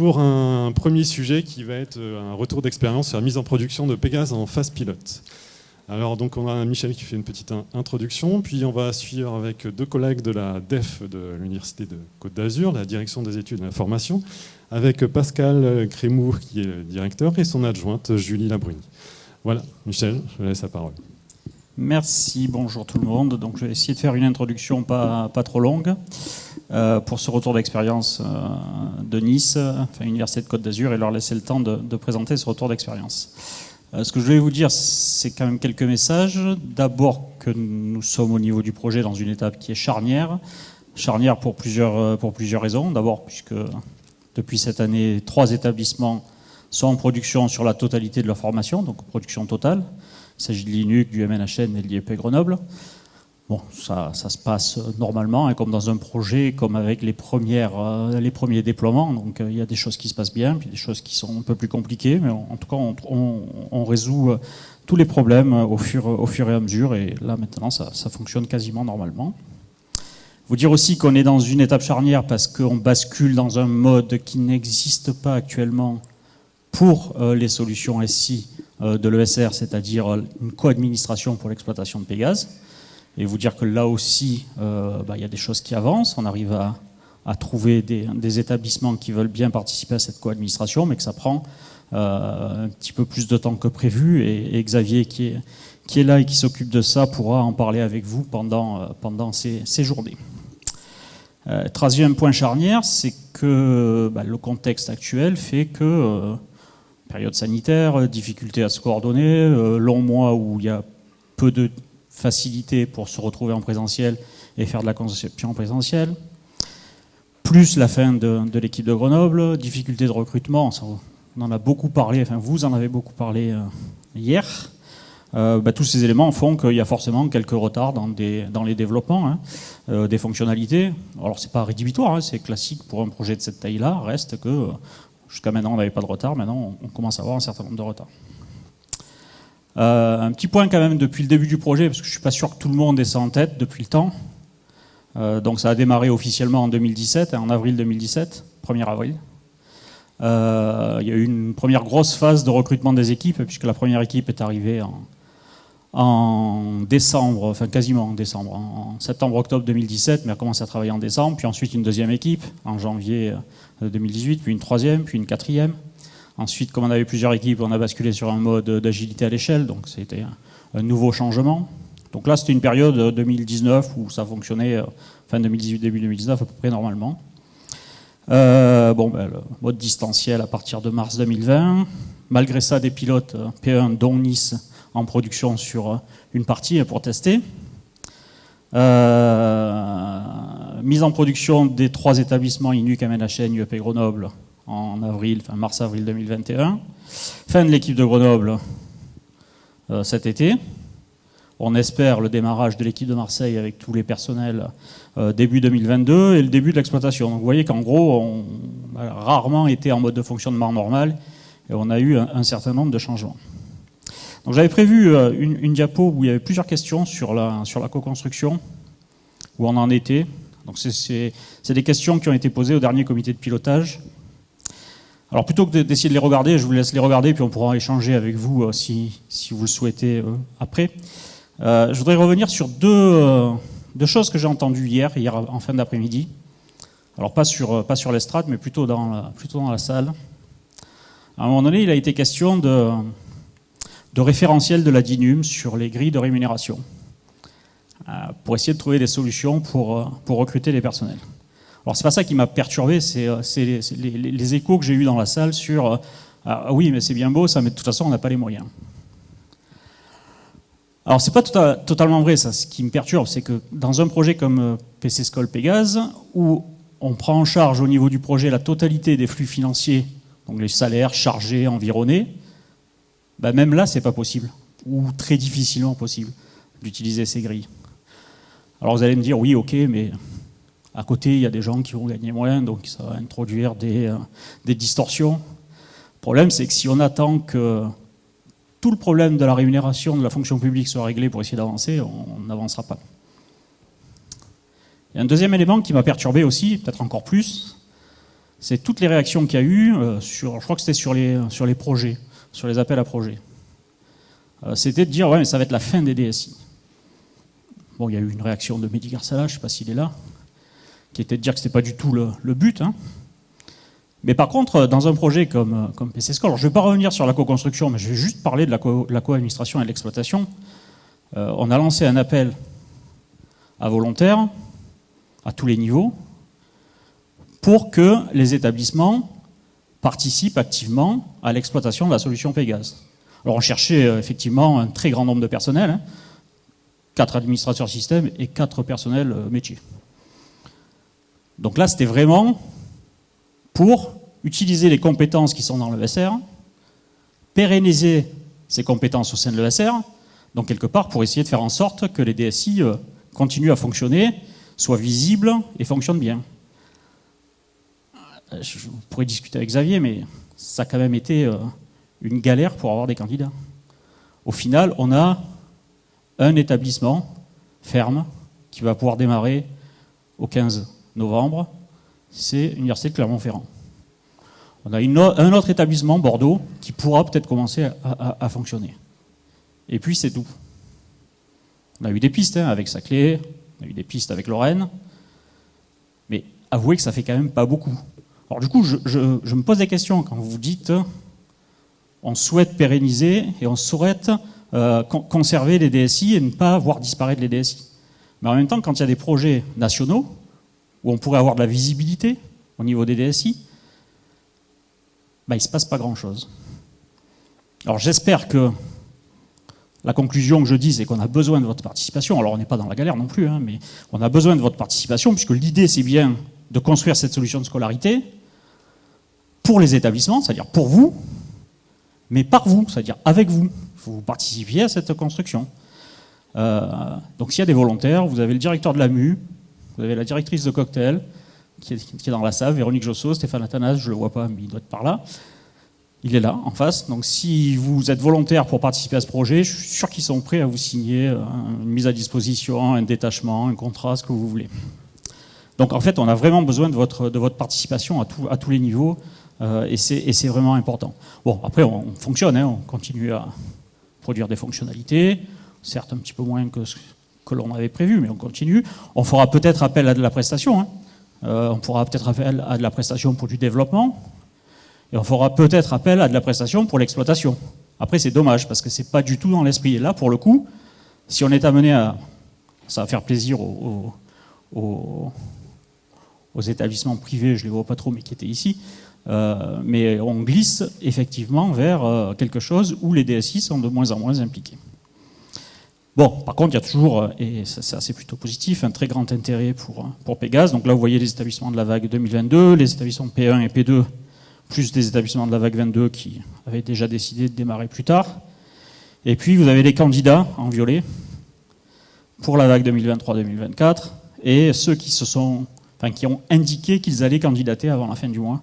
pour un premier sujet qui va être un retour d'expérience sur la mise en production de Pégase en phase pilote. Alors donc on a Michel qui fait une petite introduction, puis on va suivre avec deux collègues de la DEF de l'Université de Côte d'Azur, la direction des études et de la formation, avec Pascal Crémour qui est le directeur et son adjointe Julie Labruni. Voilà, Michel, je laisse la parole. Merci, bonjour tout le monde. Donc je vais essayer de faire une introduction pas, pas trop longue euh, pour ce retour d'expérience euh, de Nice, enfin Université de Côte d'Azur, et leur laisser le temps de, présenter ce retour d'expérience. Euh, ce que je vais vous dire, c'est quand même quelques messages. D'abord que nous sommes au niveau du projet dans une étape qui est charnière. Charnière pour plusieurs, pour plusieurs raisons. D'abord puisque depuis cette année, trois établissements sont en production sur la totalité de leur formation, donc production totale. Il s'agit de l'INUC, du MNHN et de l'IEP Grenoble. Bon, ça, se passe normalement, hein, comme dans un projet, comme avec les, euh, premiers déploiements. Donc euh, il y a des choses qui se passent bien, puis des choses qui sont un peu plus compliquées, mais en tout cas, on, résout euh, tous les problèmes au fur, au fur et à mesure, et là maintenant, ça, ça fonctionne quasiment normalement. Vous dire aussi qu'on est dans une étape charnière parce qu'on bascule dans un mode qui n'existe pas actuellement pour les solutions SI de l'ESR, c'est-à-dire une co-administration pour l'exploitation de Pégase et vous dire que là aussi, euh, bah, il y a des choses qui avancent. On arrive à, trouver des, établissements qui veulent bien participer à cette co-administration, mais que ça prend euh, un petit peu plus de temps que prévu. Et, Xavier, qui est, là et qui s'occupe de ça, pourra en parler avec vous pendant, euh, ces, journées. troisième point charnière, c'est que bah, le contexte actuel fait que période sanitaire, difficulté à se coordonner, long mois où il y a peu de facilité pour se retrouver en présentiel et faire de la conception présentielle. Plus la fin de, l'équipe de Grenoble, difficulté de recrutement, on en a beaucoup parlé, enfin vous en avez beaucoup parlé euh, hier. Euh, bah, tous ces éléments font qu'il y a forcément quelques retards dans, des, dans les développements hein, euh, des fonctionnalités. Alors c'est pas rédhibitoire, hein, c'est classique pour un projet de cette taille-là, reste que jusqu'à maintenant on n'avait pas de retard, maintenant on commence à avoir un certain nombre de retards. Euh, un petit point quand même depuis le début du projet, parce que je suis pas sûr que tout le monde ait ça en tête depuis le temps. Euh, donc ça a démarré officiellement en 2017, en avril 2017, 1er avril. Euh, il y a eu une première grosse phase de recrutement des équipes, puisque la première équipe est arrivée en, en décembre, enfin quasiment en décembre, en septembre-octobre 2017, mais a commencé à travailler en décembre, puis ensuite une deuxième équipe en janvier 2018, puis une troisième, puis une quatrième. Ensuite, comme on avait plusieurs équipes, on a basculé sur un mode d'agilité à l'échelle, donc c'était un, nouveau changement. Donc là, c'était une période 2019 où ça fonctionnait, euh, fin 2018, début 2019 à peu près normalement. Euh, bon, ben, le mode distanciel à partir de mars 2020. Malgré ça, des pilotes euh, P1 dont Nice en production sur une partie pour tester. mise en production des trois établissements INUC, MNHN, UEP Grenoble en mars-avril 2021. Fin de l'équipe de Grenoble euh, cet été. On espère le démarrage de l'équipe de Marseille avec tous les personnels euh, début 2022 et le début de l'exploitation. vous voyez qu'en gros, on a rarement été en mode de fonctionnement normal et on a eu un, certain nombre de changements. Donc j'avais prévu euh, une, une, diapo où il y avait plusieurs questions sur la, sur la co-construction, où on en était. Donc c'est des questions qui ont été posées au dernier comité de pilotage alors plutôt que d'essayer de les regarder, je vous laisse les regarder, puis on pourra échanger avec vous euh, si, si, vous le souhaitez euh, après. Euh, je voudrais revenir sur deux, deux choses que j'ai entendues hier, hier en fin d'après-midi. Alors pas sur, pas sur l'estrade, mais plutôt dans, la, plutôt dans la salle. À un moment donné, il a été question de, de référentiel de la DINUM sur les grilles de rémunération, pour essayer de trouver des solutions pour, pour recruter les personnels. Alors c'est pas ça qui m'a perturbé, c'est euh, les, échos que j'ai eus dans la salle sur euh, ah oui mais c'est bien beau ça, mais de toute façon on n'a pas les moyens. Alors c'est pas tota-, totalement vrai ça. Ce qui me perturbe, c'est que dans un projet comme euh, PC School Pégase, où on prend en charge au niveau du projet la totalité des flux financiers, donc les salaires chargés, environnés, bah même là c'est pas possible, ou très difficilement possible d'utiliser ces grilles. Alors vous allez me dire oui ok mais à côté, il y a des gens qui vont gagner moins, donc ça va introduire des, euh, des distorsions. Le problème, c'est que si on attend que tout le problème de la rémunération de la fonction publique soit réglé pour essayer d'avancer, on n'avancera pas. Il y a un deuxième élément qui m'a perturbé aussi, peut-être encore plus, c'est toutes les réactions qu'il y a eu sur, je crois que c'était sur les, projets, sur les appels à projets. c'était de dire, ouais, mais ça va être la fin des DSI. Bon, il y a eu une réaction de Mehdi Garsala, je ne sais pas s'il est là, qui était de dire que ce n'était pas du tout le, but. Hein. Mais par contre, dans un projet comme, comme PC je ne vais pas revenir sur la co-construction, mais je vais juste parler de la co-administration et de l'exploitation. Euh, on a lancé un appel à volontaires, à tous les niveaux, pour que les établissements participent activement à l'exploitation de la solution Pégase. Alors on cherchait euh, effectivement un très grand nombre de personnels, hein, quatre administrateurs système et quatre personnels euh, métiers. Donc là, c'était vraiment pour utiliser les compétences qui sont dans le SR, pérenniser ces compétences au sein de l'ESR, donc quelque part pour essayer de faire en sorte que les DSI euh, continuent à fonctionner, soient visibles et fonctionnent bien. Euh, je pourrais discuter avec Xavier, mais ça a quand même été une galère pour avoir des candidats. Au final, on a un établissement ferme qui va pouvoir démarrer au 15 novembre, c'est l'Université de Clermont-Ferrand. On a un autre établissement, Bordeaux, qui pourra peut-être commencer à, fonctionner. Et puis c'est tout. On a eu des pistes hein, avec Saclay, on a eu des pistes avec Lorraine, mais avouez que ça fait quand même pas beaucoup. Alors du coup, je, me pose des questions quand vous dites on souhaite pérenniser et on souhaite euh, conserver les DSI et ne pas voir disparaître les DSI. Mais en même temps, quand il y a des projets nationaux, où on pourrait avoir de la visibilité au niveau des DSI, bah, il ne se passe pas grand-chose. Alors j'espère que la conclusion que je dis, c'est qu'on a besoin de votre participation. Alors on n'est pas dans la galère non plus, hein, mais on a besoin de votre participation, puisque l'idée c'est bien de construire cette solution de scolarité pour les établissements, c'est-à-dire pour vous, mais par vous, c'est-à-dire avec vous vous participiez à cette construction. Euh, donc s'il y a des volontaires, vous avez le directeur de la MU, vous avez la directrice de cocktail, qui est, dans la salle, Véronique Josso, Stéphane Athanas, je ne le vois pas, mais il doit être par là. Il est là, en face. Donc si vous êtes volontaire pour participer à ce projet, je suis sûr qu'ils sont prêts à vous signer une mise à disposition, un détachement, un contrat, ce que vous voulez. Donc en fait, on a vraiment besoin de votre, de votre participation à, à tous les niveaux, euh, et c'est vraiment important. Bon, après, on, fonctionne, hein, on continue à, produire des fonctionnalités, certes un petit peu moins que ce que l'on avait prévu, mais on continue. On fera peut-être appel à de la prestation, hein. euh, on fera peut-être appel à de la prestation pour du développement, et on fera peut-être appel à de la prestation pour l'exploitation. Après, c'est dommage, parce que c'est pas du tout dans l'esprit. Et là, pour le coup, si on est amené à... Ça va faire plaisir aux, établissements privés, je les vois pas trop, mais qui étaient ici, euh, mais on glisse effectivement vers euh, quelque chose où les DSI sont de moins en moins impliqués. Bon, par contre, il y a toujours, euh, et c'est plutôt positif, un très grand intérêt pour, pour Pégase. Donc là, vous voyez les établissements de la vague 2022, les établissements P1 et P2, plus des établissements de la vague 22 qui avaient déjà décidé de démarrer plus tard. Et puis, vous avez les candidats en violet pour la vague 2023-2024 et ceux qui, se sont, enfin, qui ont indiqué qu'ils allaient candidater avant la fin du mois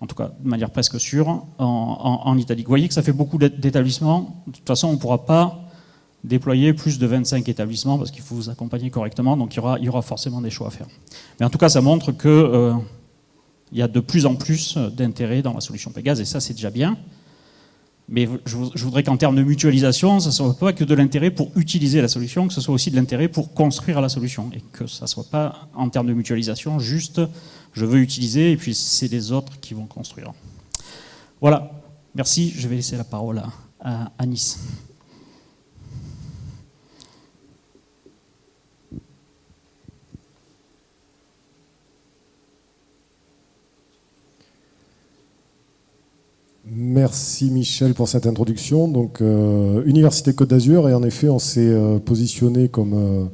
en tout cas de manière presque sûre, en, Italie. Vous voyez que ça fait beaucoup d'établissements. De toute façon, on ne pourra pas déployer plus de 25 établissements parce qu'il faut vous accompagner correctement, donc il y, aura, il forcément des choix à faire. Mais en tout cas, ça montre qu'il euh, y a de plus en plus d'intérêt dans la solution Pégase, et ça, c'est déjà bien. Mais je, voudrais qu'en termes de mutualisation, ça ne soit pas que de l'intérêt pour utiliser la solution, que ce soit aussi de l'intérêt pour construire la solution, et que ça ne soit pas, en termes de mutualisation, juste je veux utiliser, et puis c'est les autres qui vont construire. Voilà, merci, je vais laisser la parole à, à. Merci Michel pour cette introduction. Donc, euh, Université Côte d'Azur, et en effet, on s'est euh, positionné comme euh,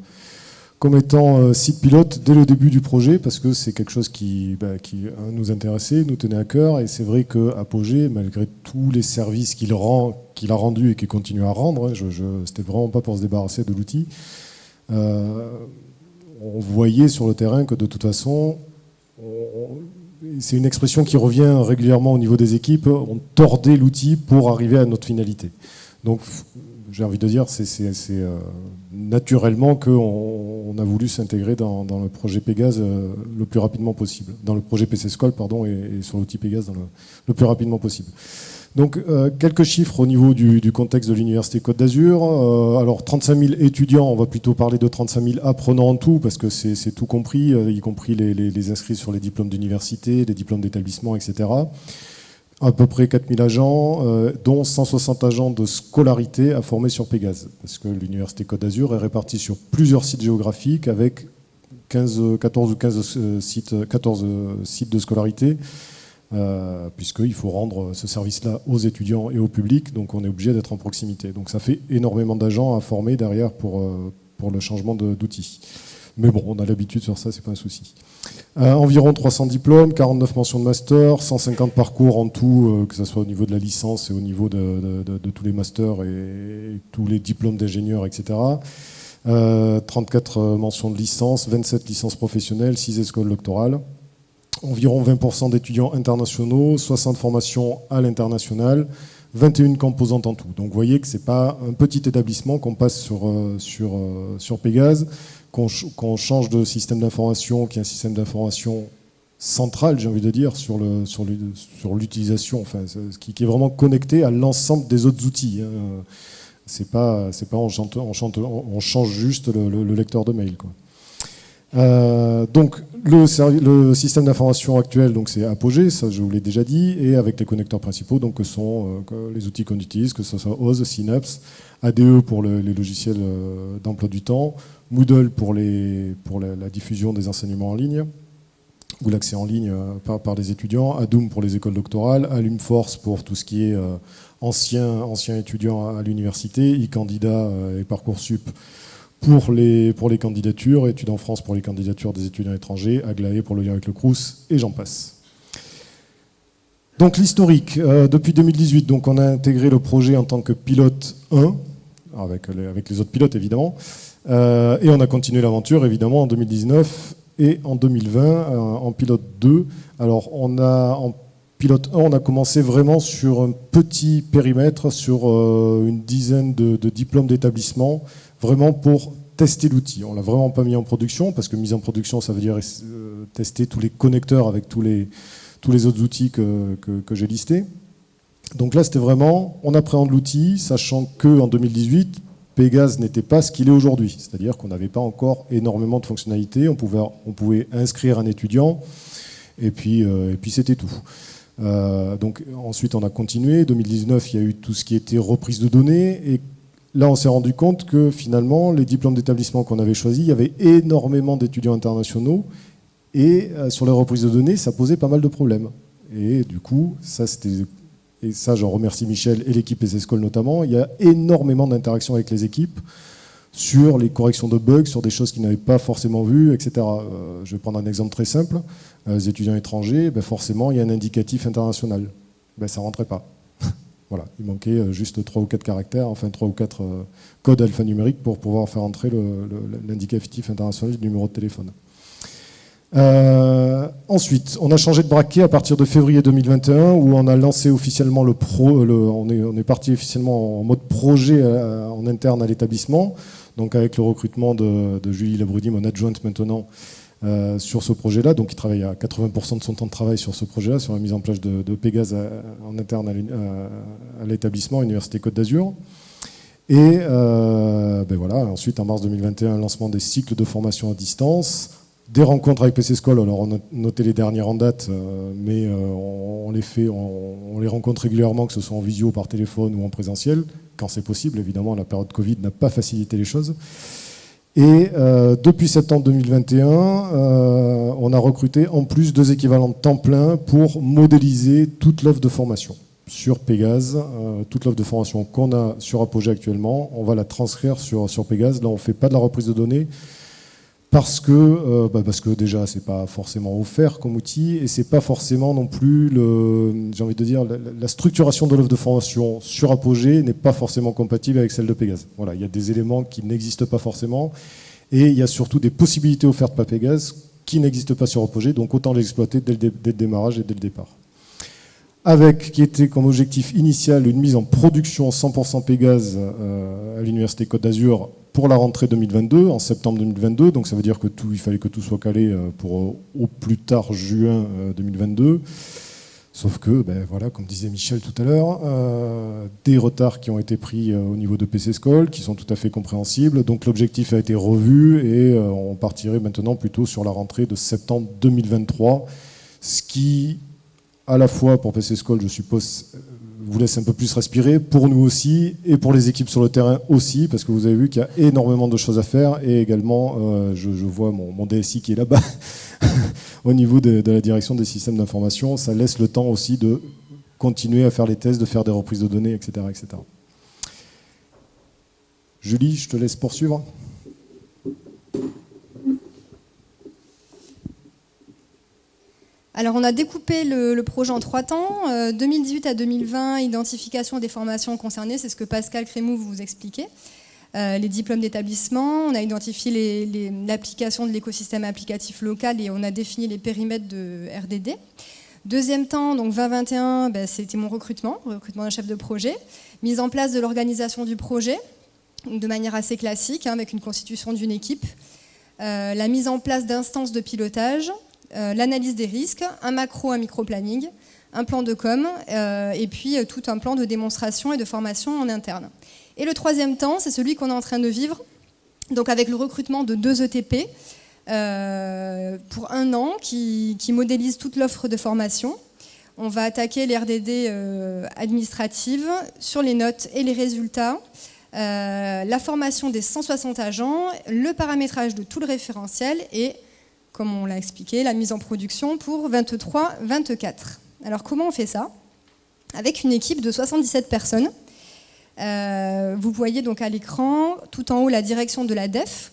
comme étant site pilote dès le début du projet, parce que c'est quelque chose qui, bah, qui nous intéressait, nous tenait à cœur, et c'est vrai qu'Apogée, malgré tous les services qu'il qu'il a rendus et qu'il continue à rendre, hein, c'était vraiment pas pour se débarrasser de l'outil, on voyait sur le terrain que de toute façon, c'est une expression qui revient régulièrement au niveau des équipes, on tordait l'outil pour arriver à notre finalité. Donc j'ai envie de dire, c'est euh, naturellement qu'on on a voulu s'intégrer dans, le projet Pégase le plus rapidement possible, dans le projet PC School, pardon, et, sur l'outil Pégase le, plus rapidement possible. Donc, quelques chiffres au niveau du, contexte de l'Université Côte d'Azur. alors, 35 000 étudiants, on va plutôt parler de 35 000 apprenants en tout, parce que c'est tout compris, y compris les, inscrits sur les diplômes d'université, les diplômes d'établissement, etc à peu près 4000 agents, euh, dont 160 agents de scolarité à former sur Pégase. Parce que l'Université Côte d'Azur est répartie sur plusieurs sites géographiques avec 15, 14 ou 15 euh, sites, 14 euh, sites de scolarité, puisqu'il faut rendre ce service-là aux étudiants et au public, donc on est obligé d'être en proximité. Donc ça fait énormément d'agents à former derrière pour, pour le changement d'outils. Mais bon, on a l'habitude sur ça, c'est pas un souci. Euh, environ 300 diplômes, 49 mentions de master, 150 parcours en tout, euh, que ce soit au niveau de la licence et au niveau de, tous les masters et, tous les diplômes d'ingénieurs, etc. 34 euh, mentions de licence, 27 licences professionnelles, 6 écoles doctorales. Environ 20% d'étudiants internationaux, 60 formations à l'international, 21 composantes en tout. Donc vous voyez que ce n'est pas un petit établissement qu'on passe sur, sur, sur Pégase qu'on change de système d'information, qui est un système d'information central, j'ai envie de dire, sur l'utilisation, sur, enfin, qui, qui, est vraiment connecté à l'ensemble des autres outils. Hein. C'est pas, pas on, change juste le, lecteur de mail. Quoi. Euh, donc le, système d'information actuel, donc c'est Apogee, ça je vous l'ai déjà dit, et avec les connecteurs principaux, donc que sont euh, les outils qu'on utilise, que ce soit OZ, Synapse, ADE pour les logiciels euh, d'emploi du temps, Moodle pour, la, diffusion des enseignements en ligne, ou l'accès en ligne euh, par, les étudiants, Adoom pour les écoles doctorales, Alumforce pour tout ce qui est anciens ancien étudiants à, l'université, e-candidat et Parcoursup pour les, pour les candidatures, Études en France pour les candidatures des étudiants étrangers, Aglaé pour le lien avec le CRUS, et j'en passe. Donc l'historique, depuis 2018, donc on a intégré le projet en tant que pilote 1, avec avec les autres pilotes évidemment, euh, et on a continué l'aventure évidemment en 2019 et en 2020 euh, en pilote 2. Alors on a en pilote 1, on a commencé vraiment sur un petit périmètre, sur euh, une dizaine de, diplômes d'établissement, vraiment pour tester l'outil. On l'a vraiment pas mis en production parce que mise en production, ça veut dire tester tous les connecteurs avec tous les, tous les autres outils que, que, j'ai listés. Donc là, c'était vraiment, on appréhende l'outil, sachant que en 2018, Pégase n'était pas ce qu'il est aujourd'hui, c'est-à-dire qu'on n'avait pas encore énormément de fonctionnalités, on pouvait, on pouvait inscrire un étudiant, et puis, euh, puis c'était tout. Euh, donc ensuite on a continué, 2019 il y a eu tout ce qui était reprise de données, et là on s'est rendu compte que finalement les diplômes d'établissement qu'on avait choisis, il y avait énormément d'étudiants internationaux, et euh, sur les reprises de données ça posait pas mal de problèmes. Et du coup, ça c'était et ça j'en remercie Michel et l'équipe ESSCOL notamment, il y a énormément d'interactions avec les équipes sur les corrections de bugs, sur des choses qu'ils n'avaient pas forcément vues, etc. Euh, je vais prendre un exemple très simple. Euh, les étudiants étrangers, ben forcément, il y a un indicatif international. Ben, ça ne rentrait pas. Voilà, il manquait euh, juste 3 ou 4 caractères, enfin 3 ou 4 codes alphanumériques pour pouvoir faire entrer l'indicatif international du numéro de téléphone. Euh, ensuite, on a changé de braquet à partir de février 2021 où on a lancé officiellement le pro, on, est, parti officiellement en mode projet euh, en interne à l'établissement, donc avec le recrutement de, Julie Labrudy, mon adjointe maintenant, euh, sur ce projet-là. Donc il travaille à 80% de son temps de travail sur ce projet-là, sur la mise en place de, de Pégase en interne à l'établissement Université Côte d'Azur. Et ben voilà, ensuite en mars 2021, lancement des cycles de formation à distance des rencontres avec PC School, alors on a noté les dernières en date, euh, mais euh, on, les fait, on, les rencontre régulièrement, que ce soit en visio, par téléphone ou en présentiel, quand c'est possible. Évidemment, la période Covid n'a pas facilité les choses. Et euh, depuis septembre 2021, on a recruté en plus deux équivalents de temps plein pour modéliser toute l'offre de formation sur Pégase. toute l'offre de formation qu'on a sur Apogee actuellement, on va la transcrire sur, sur Pégase. Là, on ne fait pas de la reprise de données, parce que, euh, bah parce que déjà pas forcément offert comme outil et c'est pas forcément non plus le, j'ai envie de dire la, structuration de l'offre de formation sur Apogée n'est pas forcément compatible avec celle de Pégase. Voilà, il y a des éléments qui n'existent pas forcément et il y a surtout des possibilités offertes par Pégase qui n'existent pas sur Apogée, donc autant l'exploiter dès, dès, le démarrage et dès le départ. avec qui était comme objectif initial une mise en production 100% Pégase à l'Université Côte d'Azur pour la rentrée 2022, en septembre 2022. Donc ça veut dire que tout, il fallait que tout soit calé pour au plus tard juin 2022. Sauf que, ben voilà, comme disait Michel tout à l'heure, euh, des retards qui ont été pris euh, au niveau de PC School, qui sont tout à fait compréhensibles. Donc l'objectif a été revu et euh, on partirait maintenant plutôt sur la rentrée de septembre 2023, ce qui, à la fois pour PC School, je suppose, vous laisse un peu plus respirer, pour nous aussi, et pour les équipes sur le terrain aussi, parce que vous avez vu qu'il y a énormément de choses à faire, et également, euh, je, vois mon, DSI qui est là-bas, au niveau de, la direction des systèmes d'information, ça laisse le temps aussi de continuer à faire les tests, de faire des reprises de données, etc. etc. Julie, je te laisse poursuivre. Alors on a découpé le, projet en trois temps, 2018 euh, à 2020, identification des formations concernées, c'est ce que Pascal Crémou vous expliquait. Euh, les diplômes d'établissement, on a identifié l'application de l'écosystème applicatif local et on a défini les périmètres de RDD. Deuxième temps, donc 2021, ben, c'était mon recrutement, recrutement d'un chef de projet, mise en place de l'organisation du projet, de manière assez classique, hein, avec une constitution d'une équipe, euh, la mise en place d'instances de pilotage, l'analyse des risques, un macro, un micro-planning, un plan de com, euh, et puis euh, tout un plan de démonstration et de formation en interne. Et le troisième temps, c'est celui qu'on est en train de vivre, donc avec le recrutement de deux ETP pour un an qui, modélisent toute l'offre de formation. On va attaquer les RDD administratives sur les notes et les résultats, la formation des 160 agents, le paramétrage de tout le référentiel et comme on l'a expliqué, la mise en production pour 23-24. Alors comment on fait ça? Avec une équipe de 77 personnes. Euh, vous voyez donc à l'écran, tout en haut, la direction de la DEF,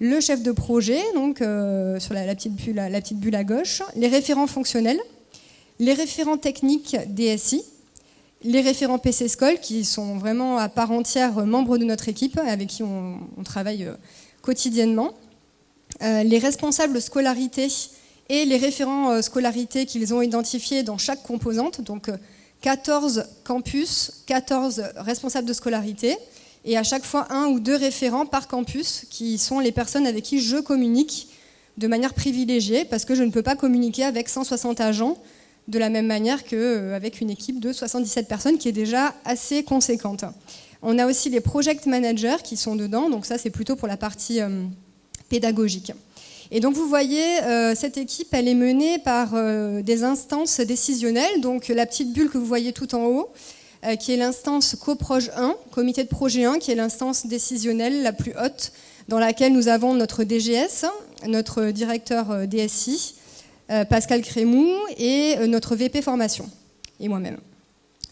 le chef de projet, donc euh, sur la, petite bulle, à gauche, les référents fonctionnels, les référents techniques DSI, les référents PC qui sont vraiment à part entière membres de notre équipe, avec qui on, travaille euh, quotidiennement, les responsables scolarité et les référents euh, scolarité qu'ils ont identifiés dans chaque composante, donc 14 euh, campus, 14 responsables de scolarité, et à chaque fois un ou deux référents par campus, qui sont les personnes avec qui je communique de manière privilégiée, parce que je ne peux pas communiquer avec 160 agents de la même manière qu'avec une équipe de 77 personnes, qui est déjà assez conséquente. On a aussi les project managers qui sont dedans, donc ça c'est plutôt pour la partie pédagogique. Et donc vous voyez, euh, cette équipe, elle est menée par euh, des instances décisionnelles. Donc la petite bulle que vous voyez tout en haut, euh, qui est l'instance CoProj 1, comité de projet 1, qui est l'instance décisionnelle la plus haute, dans laquelle nous avons notre DGS, notre directeur DSI, Pascal Crémou, et notre VP formation, et moi-même.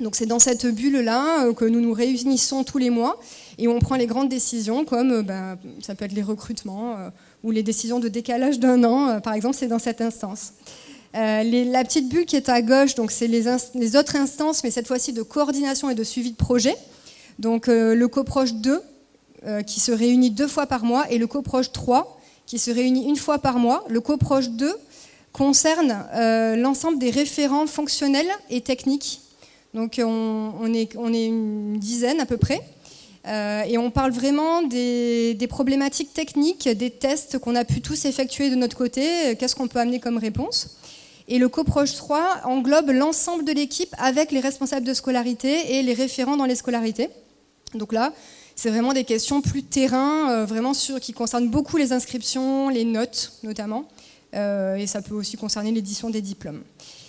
Donc c'est dans cette bulle-là que nous nous réunissons tous les mois et on prend les grandes décisions comme euh, ben, ça peut être les recrutements euh, ou les décisions de décalage d'un an, euh, par exemple, c'est dans cette instance. la petite bulle qui est à gauche, donc c'est les, les, autres instances, mais cette fois-ci de coordination et de suivi de projet. Donc le coproche 2 qui se réunit deux fois par mois et le coproche 3 qui se réunit une fois par mois. Le coproche 2 concerne l'ensemble des référents fonctionnels et techniques. Donc on, est, une dizaine à peu près. Euh, et on parle vraiment des, problématiques techniques, des tests qu'on a pu tous effectuer de notre côté, euh, qu'est-ce qu'on peut amener comme réponse. Et le CoProche 3 englobe l'ensemble de l'équipe avec les responsables de scolarité et les référents dans les scolarités. Donc là, c'est vraiment des questions plus terrain, euh, vraiment sur, qui concernent beaucoup les inscriptions, les notes notamment, et ça peut aussi concerner l'édition des diplômes.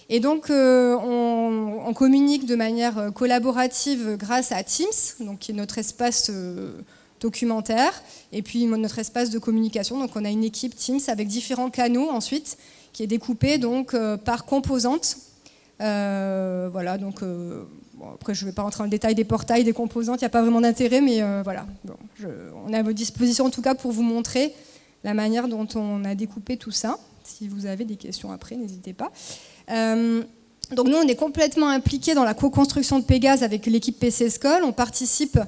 Et donc, euh, on, communique de manière euh, collaborative grâce à Teams, donc qui est notre espace euh, documentaire, et puis notre espace de communication. Donc, on a une équipe Teams avec différents canaux ensuite, qui est découpée donc par composantes. voilà, donc après je ne vais pas rentrer dans le détail des portails, des composantes, il n'y a pas vraiment d'intérêt, mais voilà, on est à votre disposition en tout cas pour vous montrer la manière dont on a découpé tout ça. Si vous avez des questions après, n'hésitez pas. Euh, donc nous, on est complètement impliqués dans la co-construction de Pégase avec l'équipe PC School. On participe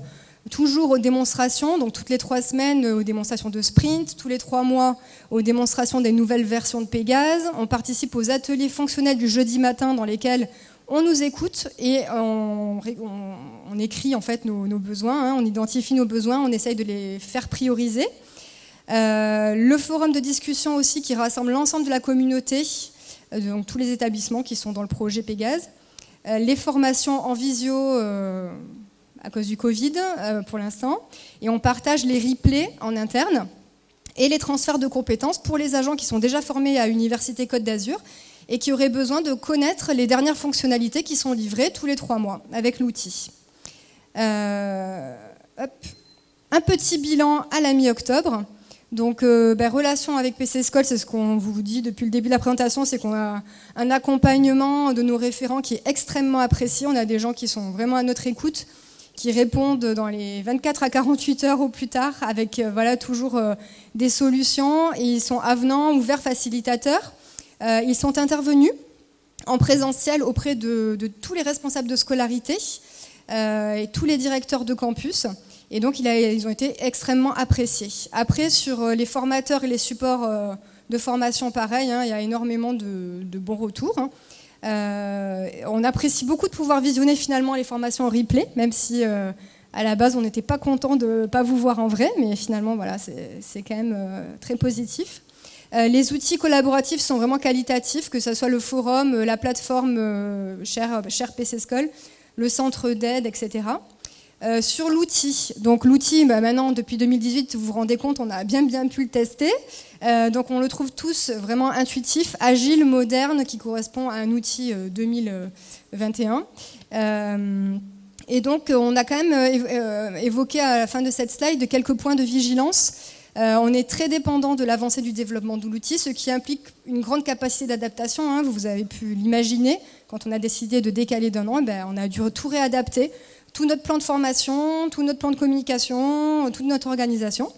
toujours aux démonstrations, donc toutes les trois semaines aux démonstrations de sprint, tous les trois mois aux démonstrations des nouvelles versions de Pégase. On participe aux ateliers fonctionnels du jeudi matin dans lesquels on nous écoute et on, écrit en fait nos, besoins, hein. on identifie nos besoins, on essaye de les faire prioriser. Euh, le forum de discussion aussi qui rassemble l'ensemble de la communauté, euh, donc tous les établissements qui sont dans le projet Pégase. Euh, les formations en visio à cause du Covid pour l'instant. Et on partage les replays en interne et les transferts de compétences pour les agents qui sont déjà formés à Université Côte d'Azur et qui auraient besoin de connaître les dernières fonctionnalités qui sont livrées tous les trois mois avec l'outil. un petit bilan à la mi-octobre. Donc, euh, ben, relation avec PC School, c'est ce qu'on vous dit depuis le début de la présentation, c'est qu'on a un accompagnement de nos référents qui est extrêmement apprécié. On a des gens qui sont vraiment à notre écoute, qui répondent dans les 24 à 48 heures au plus tard, avec euh, voilà toujours euh, des solutions. Ils sont avenants, ouverts, facilitateurs. ils sont intervenus en présentiel auprès de tous les responsables de scolarité et tous les directeurs de campus. Et donc, ils ont été extrêmement appréciés. Après, sur euh, les formateurs et les supports euh, de formation, pareil, hein, il y a énormément de, bons retours. Hein. Euh, on apprécie beaucoup de pouvoir visionner finalement les formations en replay, même si à la base on n'était pas content de ne pas vous voir en vrai, mais finalement voilà, c'est quand même très positif. les outils collaboratifs sont vraiment qualitatifs, que ce soit le forum, la plateforme Cher, Cher PC School, le centre d'aide, etc. Euh, sur l'outil, donc l'outil, bah, maintenant depuis 2018, vous vous rendez compte, on a bien bien pu le tester. Euh, donc on le trouve tous vraiment intuitif, agile, moderne, qui correspond à un outil 2021. Euh, et donc on a quand même évoqué à la fin de cette slide quelques points de vigilance. on est très dépendant de l'avancée du développement de l'outil, ce qui implique une grande capacité d'adaptation. Hein. vous avez pu l'imaginer, quand on a décidé de décaler d'un an, ben, on a dû tout réadapter tout notre plan de formation, tout notre plan de communication, toute notre organisation.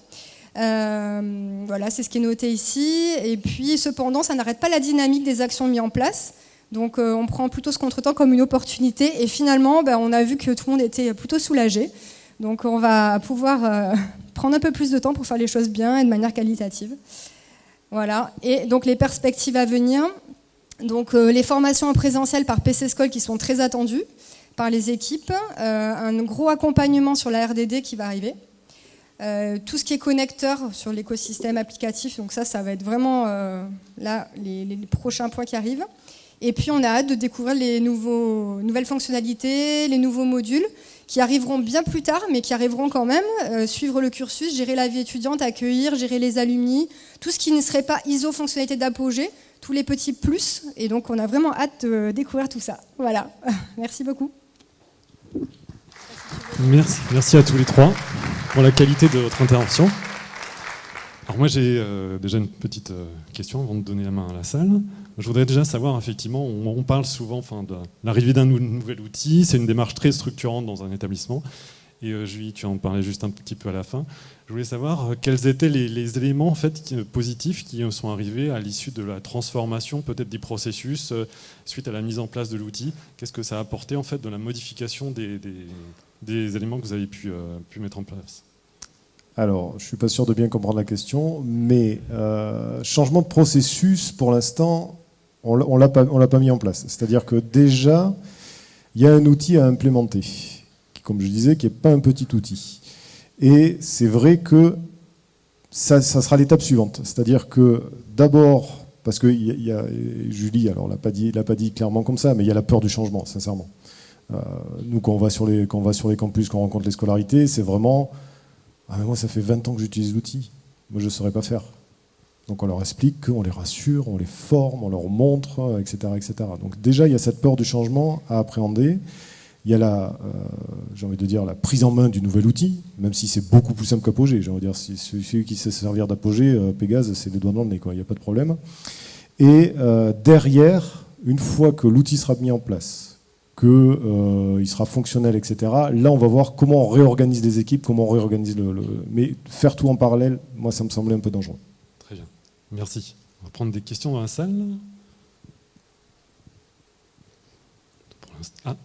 Euh, voilà, c'est ce qui est noté ici. Et puis, cependant, ça n'arrête pas la dynamique des actions mises en place. Donc, euh, on prend plutôt ce contretemps comme une opportunité. Et finalement, ben, on a vu que tout le monde était plutôt soulagé. Donc, on va pouvoir euh, prendre un peu plus de temps pour faire les choses bien et de manière qualitative. Voilà. Et donc, les perspectives à venir. Donc, les formations en présentiel par PC School qui sont très attendues par les équipes, euh, un gros accompagnement sur la RDD qui va arriver. Euh, tout ce qui est connecteur sur l'écosystème applicatif, donc ça, ça va être vraiment euh, là les, prochains points qui arrivent. Et puis on a hâte de découvrir les nouvelles fonctionnalités, les nouveaux modules qui arriveront bien plus tard, mais qui arriveront quand même. suivre le cursus, gérer la vie étudiante, accueillir, gérer les alumni, tout ce qui ne serait pas ISO fonctionnalité d'apogée, tous les petits plus. Et donc on a vraiment hâte de découvrir tout ça. Voilà. Merci beaucoup. Merci, merci à tous les trois pour la qualité de votre intervention. Alors moi j'ai euh, déjà une petite euh, question avant de donner la main à la salle. Je voudrais déjà savoir, effectivement, on, parle souvent enfin, de l'arrivée d'un nouvel outil, c'est une démarche très structurante dans un établissement. Et euh, Julie, tu en parlais juste un petit peu à la fin. Je voulais savoir quels étaient les, éléments en fait, positifs qui sont arrivés à l'issue de la transformation peut-être des processus suite à la mise en place de l'outil. Qu'est-ce que ça a apporté en fait de la modification des, éléments que vous avez pu, euh, mettre en place? Alors, je ne suis pas sûr de bien comprendre la question, mais euh, changement de processus, pour l'instant, on ne l'a pas, mis en place. C'est-à-dire que déjà, il y a un outil à implémenter, qui, comme je disais, qui n'est pas un petit outil. Et c'est vrai que ça, sera l'étape suivante. C'est-à-dire que d'abord, parce que Julie, alors, l'a pas, l'a pas dit clairement comme ça, mais il y a la peur du changement, sincèrement. Euh, nous, quand on, va sur les, quand on va sur les campus, quand on rencontre les scolarités, c'est vraiment ah, Moi, ça fait 20 ans que j'utilise l'outil. Moi, je ne saurais pas faire. Donc on leur explique, on les rassure, on les forme, on leur montre, etc. etc. Donc déjà, il y a cette peur du changement à appréhender. Il y a la, euh, j'ai envie de dire, la prise en main du nouvel outil, même si c'est beaucoup plus simple qu'Apogée. J'ai envie de dire, si celui qui sait servir d'Apogée, euh, Pégase, c'est les doigts dans le nez, quoi. il n'y a pas de problème. Et derrière, une fois que l'outil sera mis en place, qu'il euh, sera fonctionnel, etc. Là, on va voir comment on réorganise les équipes, comment on réorganise le, Mais faire tout en parallèle, moi, ça me semblait un peu dangereux. Très bien. Merci. On va prendre des questions dans la salle. Ah,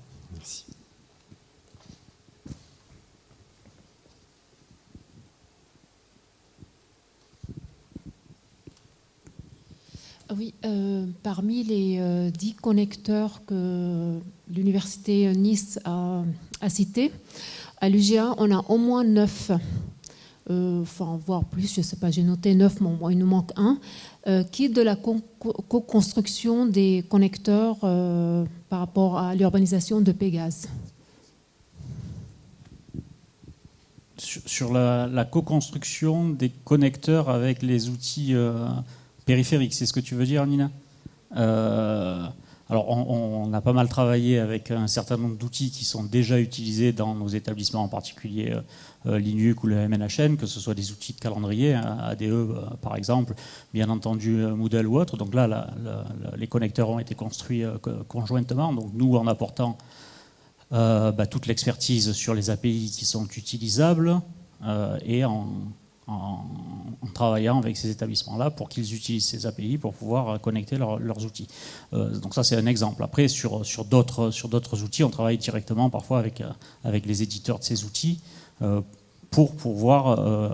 Oui, euh, parmi les dix connecteurs que l'Université Nice a, a cités, à l'UGA, on a au moins neuf. euh, enfin voire plus, je ne sais pas, j'ai noté neuf, mais il nous manque un, euh, qui est de la co-construction des connecteurs euh, par rapport à l'urbanisation de Pégase? Sur, la, co-construction des connecteurs avec les outils périphériques, c'est ce que tu veux dire, Nina? Alors, on, a pas mal travaillé avec un certain nombre d'outils qui sont déjà utilisés dans nos établissements, en particulier euh, Linux ou le MNHN, que ce soit des outils de calendrier, hein, ADE euh, par exemple, bien entendu euh, Moodle ou autre. Donc là, les connecteurs ont été construits conjointement. Donc nous, en apportant bah, toute l'expertise sur les API qui sont utilisables et en, travaillant avec ces établissements-là pour qu'ils utilisent ces API pour pouvoir connecter leurs outils. donc ça, c'est un exemple. Après, sur, sur d'autres outils, on travaille directement parfois avec, avec les éditeurs de ces outils euh, pour pouvoir euh,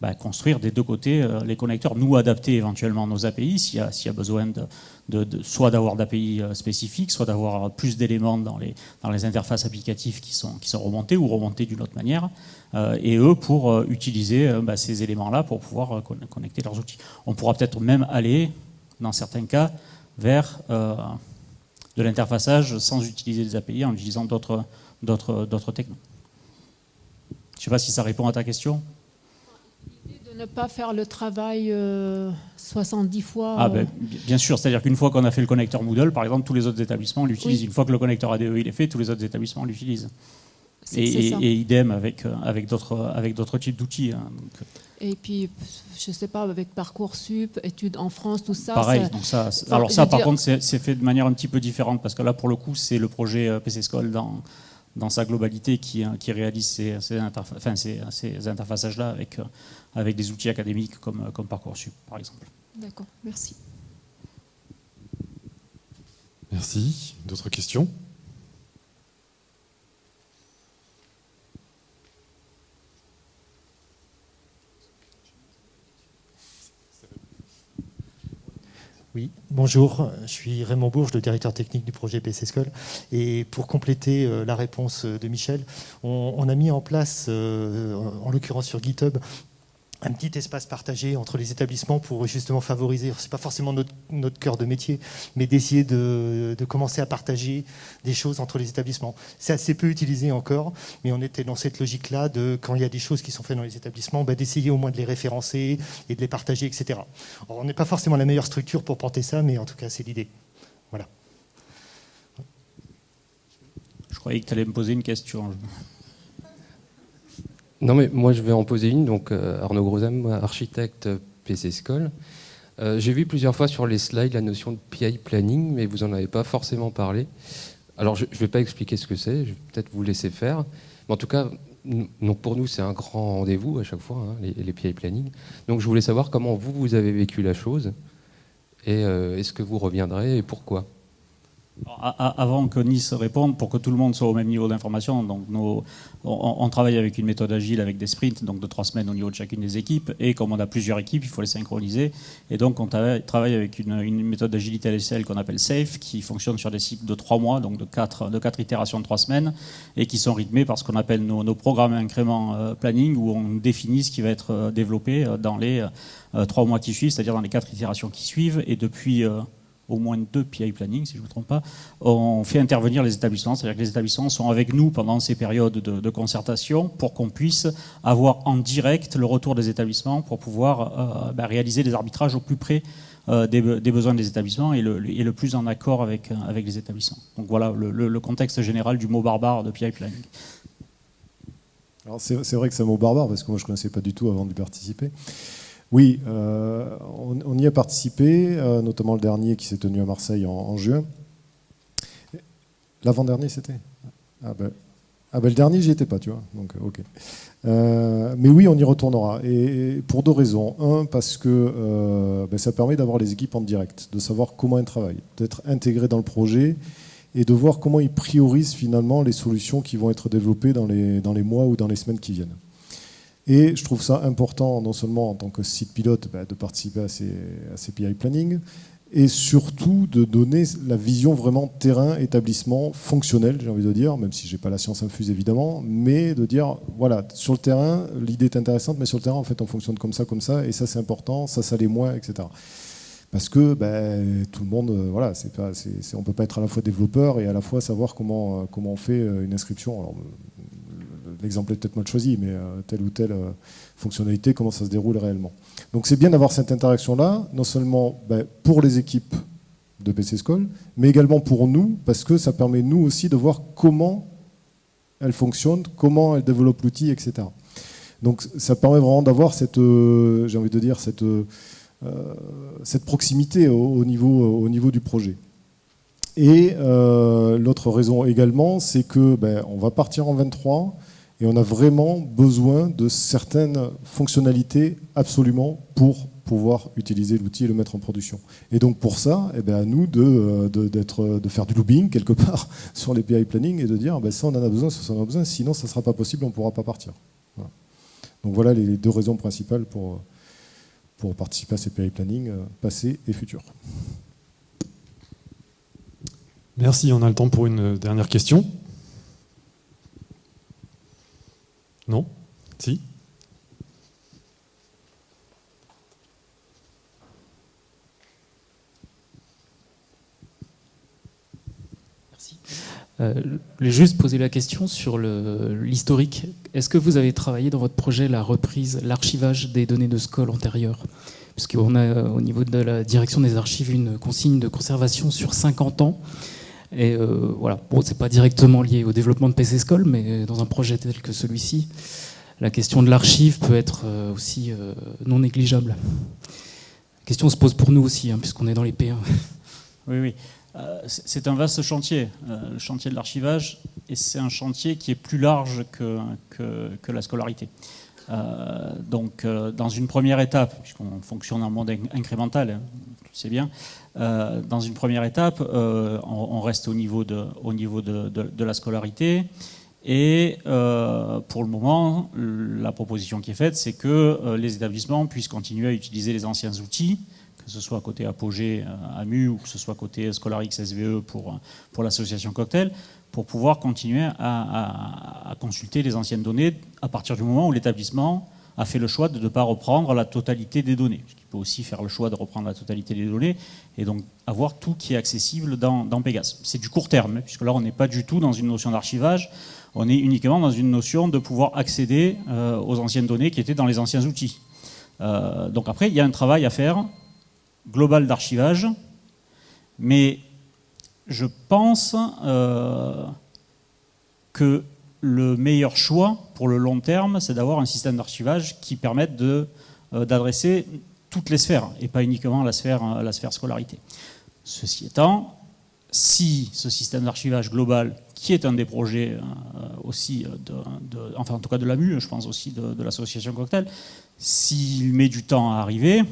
bah, construire des deux côtés euh, les connecteurs, nous adapter éventuellement nos API s'il y, a besoin de, soit d'avoir d'API spécifiques, soit d'avoir plus d'éléments dans les, interfaces applicatives qui sont, qui sont remontés ou remontés d'une autre manière, et eux pour utiliser bah, ces éléments-là pour pouvoir connecter leurs outils. On pourra peut-être même aller, dans certains cas, vers de l'interfaçage sans utiliser des API, en utilisant d'autres technos. Je ne sais pas si ça répond à ta question. Ne pas faire le travail 70 euh, fois. Ah ben, bien sûr, c'est-à-dire qu'une fois qu'on a fait le connecteur Moodle, par exemple, tous les autres établissements l'utilisent. Une fois que le connecteur ADE il est fait, tous les autres établissements l'utilisent. Et, et, idem avec, euh, avec d'autres types d'outils. Hein, euh. Et puis, je ne sais pas, avec Parcoursup, études en France, tout ça. Pareil, donc ça, alors ça, par contre, c'est fait de manière un petit peu différente, parce que là, pour le coup, c'est le projet PC School dans, dans sa globalité qui, qui réalise ces, ces, interfaçages-là avec, euh, avec des outils académiques comme, comme Parcoursup, par exemple. D'accord, merci. Merci. D'autres questions? Oui, bonjour, je suis Raymond Bourges, le directeur technique du projet PC School. Et pour compléter euh, la réponse de Michel, on, a mis en place, euh, en l'occurrence sur GitHub, un petit espace partagé entre les établissements pour justement favoriser, c'est pas forcément notre, cœur de métier, mais d'essayer de, commencer à partager des choses entre les établissements. C'est assez peu utilisé encore, mais on était dans cette logique-là de quand il y a des choses qui sont faites dans les établissements, bah, d'essayer au moins de les référencer et de les partager, etc. on n'est pas forcément la meilleure structure pour porter ça, mais en tout cas c'est l'idée. Voilà. Je croyais que tu allais me poser une question. Non, mais moi je vais en poser une. Donc euh, Arnaud Grosam, architecte PC School. Euh, j'ai vu plusieurs fois sur les slides la notion de PI planning, mais vous n'en avez pas forcément parlé. Alors je ne vais pas expliquer ce que c'est, je vais peut-être vous laisser faire. Mais en tout cas, donc pour nous c'est un grand rendez-vous à chaque fois, hein, les, PI planning. Donc je voulais savoir comment vous, vous avez vécu la chose, et euh, est-ce que vous reviendrez, et pourquoi? Avant que Nice réponde, pour que tout le monde soit au même niveau d'information, donc on, travaille avec une méthode agile avec des sprints, donc de trois semaines au niveau de chacune des équipes, et comme on a plusieurs équipes, il faut les synchroniser, et donc on travaille avec une, méthode d'agilité l'échelle qu'on appelle SAFE, qui fonctionne sur des cycles de trois mois, donc de quatre, de quatre itérations de trois semaines, et qui sont rythmés par ce qu'on appelle nos, programmes incréments euh, planning, où on définit ce qui va être euh, développé euh, dans les trois mois qui suivent, c'est-à-dire dans les quatre itérations qui suivent, et depuis au moins deux PI planning, si je ne me trompe pas, on fait intervenir les établissements, c'est-à-dire que les établissements sont avec nous pendant ces périodes de, concertation pour qu'on puisse avoir en direct le retour des établissements pour pouvoir euh, bah, réaliser des arbitrages au plus près euh, des, besoins des établissements et le, plus en accord avec, avec les établissements. Donc voilà le, contexte général du mot barbare de PI planning. C'est vrai que c'est un mot barbare parce que moi je ne connaissais pas du tout avant de participer. Oui, euh, on, y a participé, euh, notamment le dernier qui s'est tenu à Marseille en, juin. L'avant-dernier, c'était? Ah ben, ah ben, le dernier, j'y étais pas, tu vois. Donc, euh, ok. mais oui, on y retournera. Et, pour deux raisons. Un, parce que ben, ça permet d'avoir les équipes en direct, de savoir comment elles travaillent, d'être intégrées dans le projet et de voir comment ils priorisent finalement les solutions qui vont être développées dans les, dans les mois ou dans les semaines qui viennent. Et je trouve ça important, non seulement en tant que site pilote, bah, de participer à ces, à ces, PI planning, et surtout de donner la vision vraiment terrain, établissement, fonctionnel, j'ai envie de dire, même si j'ai pas la science infuse évidemment, mais de dire, voilà, sur le terrain, l'idée est intéressante, mais sur le terrain, en fait, on fonctionne comme ça, comme ça, et ça c'est important, ça, ça l'est moins, etc. Parce que ben, tout le monde, euh, voilà, pas, on peut pas être à la fois développeur et à la fois savoir comment, euh, comment on fait euh, une inscription. L'exemple est peut-être mal choisi, mais telle ou telle fonctionnalité, comment ça se déroule réellement. Donc c'est bien d'avoir cette interaction-là, non seulement ben, pour les équipes de PC School, mais également pour nous, parce que ça permet nous aussi de voir comment elle fonctionne, comment elle développe l'outil, etc. Donc ça permet vraiment d'avoir cette, j'ai envie de dire, cette euh, cette proximité au, niveau, au niveau du projet. Et euh, l'autre raison également, c'est que ben, on va partir en 23 et on a vraiment besoin de certaines fonctionnalités absolument pour pouvoir utiliser l'outil et le mettre en production. Et donc pour ça, eh ben, à nous de, euh, de, faire du lobbying quelque part sur les PI planning et de dire ben, ça on en a besoin, ça on en a besoin, sinon ça ne sera pas possible, on ne pourra pas partir. Donc voilà les deux raisons principales pour, pour participer à ces péri-planning euh, passés et futurs. Merci, on a le temps pour une dernière question. Non Si Euh, je voulais juste poser la question sur l'historique. Est-ce que vous avez travaillé dans votre projet la reprise, l'archivage des données de SCOL antérieures? Puisqu'on a euh, au niveau de la direction des archives une consigne de conservation sur 50 ans. Et euh, voilà, bon, c'est pas directement lié au développement de PC SCOL, mais dans un projet tel que celui-ci, la question de l'archive peut être aussi non négligeable. La question se pose pour nous aussi, hein, puisqu'on est dans les P1. Oui, oui. Euh, c'est un vaste chantier, euh, le chantier de l'archivage, et c'est un chantier qui est plus large que, que, la scolarité. Euh, donc, dans une première étape, puisqu'on fonctionne en monde incrémental, hein, tu sais bien, dans une première étape, on, reste au niveau de, au niveau de, de, la scolarité. Et pour le moment, la proposition qui est faite, c'est que les établissements puissent continuer à utiliser les anciens outils que ce soit côté Apogée, euh, AMU, ou que ce soit côté Scholarix SVE pour, euh, pour l'association Cocktail, pour pouvoir continuer à, consulter les anciennes données à partir du moment où l'établissement a fait le choix de ne pas reprendre la totalité des données. Il peut aussi faire le choix de reprendre la totalité des données et donc avoir tout qui est accessible dans, dans Pégase. C'est du court terme, puisque là on n'est pas du tout dans une notion d'archivage, on est uniquement dans une notion de pouvoir accéder euh, aux anciennes données qui étaient dans les anciens outils. donc après, il y a un travail à faire global d'archivage, mais je pense euh, que le meilleur choix pour le long terme, c'est d'avoir un système d'archivage qui permette euh, d'adresser toutes les sphères et pas uniquement la sphère, la sphère scolarité. Ceci étant, si ce système d'archivage global, qui est un des projets euh, aussi, de, enfin en tout cas de l'AMU, je pense aussi de l'association Cocktail, s'il met du temps à arriver,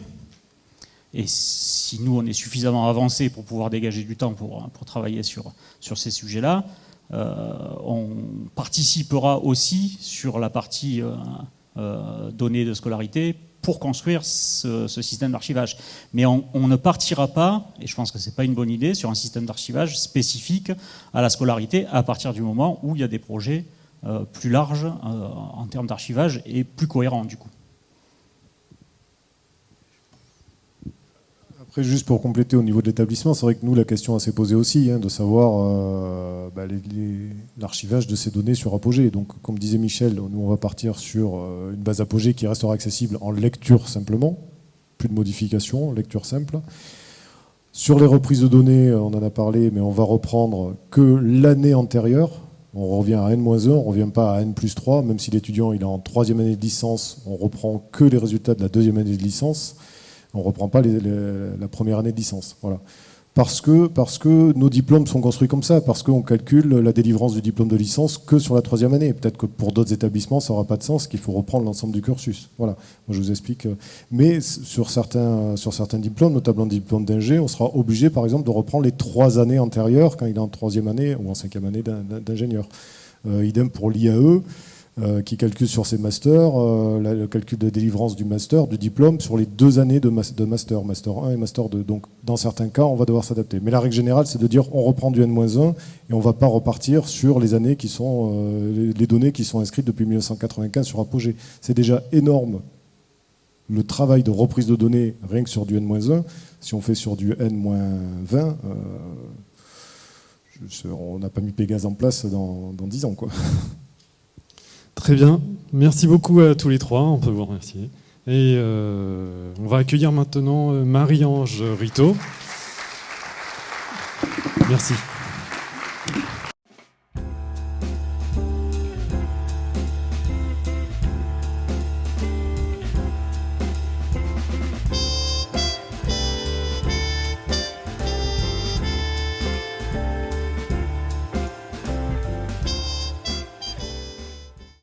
et si nous, on est suffisamment avancé pour pouvoir dégager du temps pour, travailler sur, ces sujets-là, euh, on participera aussi sur la partie euh, euh, données de scolarité pour construire ce, système d'archivage. Mais on, ne partira pas, et je pense que ce n'est pas une bonne idée, sur un système d'archivage spécifique à la scolarité à partir du moment où il y a des projets plus larges en termes d'archivage et plus cohérents du coup. Juste pour compléter au niveau de l'établissement, c'est vrai que nous, la question s'est posée aussi, hein, de savoir euh, bah, l'archivage de ces données sur Apogée. Donc, comme disait Michel, nous, on va partir sur euh, une base Apogée qui restera accessible en lecture simplement, plus de modifications, lecture simple. Sur les reprises de données, on en a parlé, mais on va reprendre que l'année antérieure. On revient à N-1, on ne revient pas à N plus 3, même si l'étudiant est en troisième année de licence, on reprend que les résultats de la deuxième année de licence. On ne reprend pas la première année de licence. Parce que, nos diplômes sont construits comme ça, parce qu'on calcule la délivrance du diplôme de licence que sur la troisième année. Peut-être que pour d'autres établissements, ça n'aura pas de sens, qu'il faut reprendre l'ensemble du cursus. Voilà, moi je vous explique. Mais sur certains, sur certains diplômes, notamment le diplôme d'ingé, on sera obligé par exemple de reprendre les trois années antérieures quand il est en troisième année ou en cinquième année d'ingénieur. Euh, idem pour l'IAE. Euh, qui calcule sur ses masters, euh, le calcul de délivrance du master, du diplôme, sur les deux années de, master, master 1 et master 2. Donc dans certains cas, on va devoir s'adapter. Mais la règle générale, c'est de dire on reprend du N-1 et on ne va pas repartir sur les années qui sont, euh, les données qui sont inscrites depuis 1995 sur Apogée. C'est déjà énorme le travail de reprise de données rien que sur du N-1. Si on fait sur du N-20, on n'a pas mis Pégase en place dans, dans 10 ans. Quoi. Très bien. Merci beaucoup à tous les trois. On peut vous remercier. Et euh, on va accueillir maintenant euh, Marie-Ange Rito. Merci.